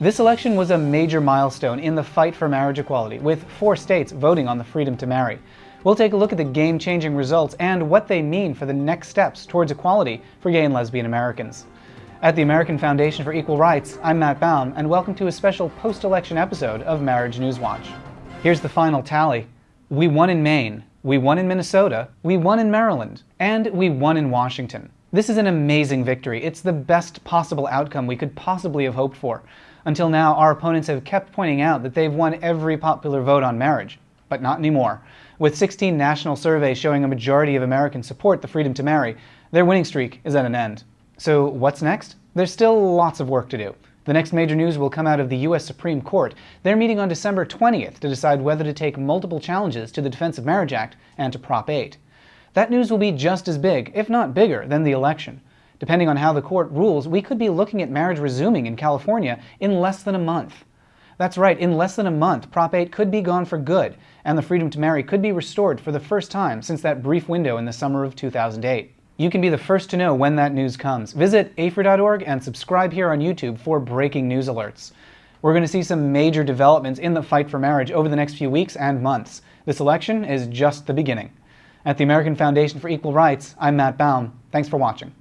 This election was a major milestone in the fight for marriage equality, with four states voting on the freedom to marry. We'll take a look at the game-changing results and what they mean for the next steps towards equality for gay and lesbian Americans. At the American Foundation for Equal Rights, I'm Matt Baum, and welcome to a special post-election episode of Marriage News Watch. Here's the final tally. We won in Maine, we won in Minnesota, we won in Maryland, and we won in Washington. This is an amazing victory. It's the best possible outcome we could possibly have hoped for. Until now, our opponents have kept pointing out that they've won every popular vote on marriage. But not anymore. With 16 national surveys showing a majority of Americans support the freedom to marry, their winning streak is at an end. So what's next? There's still lots of work to do. The next major news will come out of the U.S. Supreme Court. They're meeting on December 20th to decide whether to take multiple challenges to the Defense of Marriage Act and to Prop 8. That news will be just as big, if not bigger, than the election. Depending on how the court rules, we could be looking at marriage resuming in California in less than a month. That's right, in less than a month, Prop 8 could be gone for good, and the freedom to marry could be restored for the first time since that brief window in the summer of 2008. You can be the first to know when that news comes. Visit AFER.org and subscribe here on YouTube for breaking news alerts. We're going to see some major developments in the fight for marriage over the next few weeks and months. This election is just the beginning. At the American Foundation for Equal Rights, I'm Matt Baum. Thanks for watching.